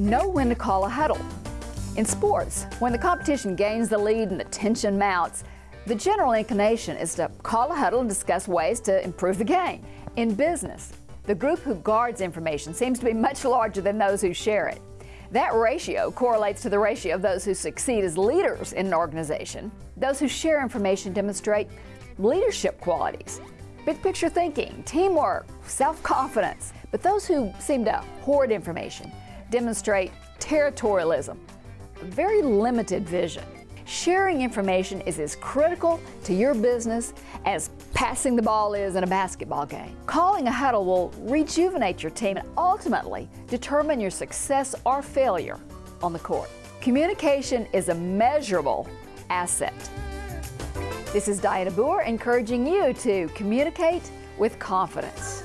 Know when to call a huddle. In sports, when the competition gains the lead and the tension mounts, the general inclination is to call a huddle and discuss ways to improve the game. In business, the group who guards information seems to be much larger than those who share it. That ratio correlates to the ratio of those who succeed as leaders in an organization. Those who share information demonstrate leadership qualities, big picture thinking, teamwork, self-confidence. But those who seem to hoard information demonstrate territorialism, a very limited vision. Sharing information is as critical to your business as passing the ball is in a basketball game. Calling a huddle will rejuvenate your team and ultimately determine your success or failure on the court. Communication is a measurable asset. This is Dianna Booher encouraging you to communicate with confidence.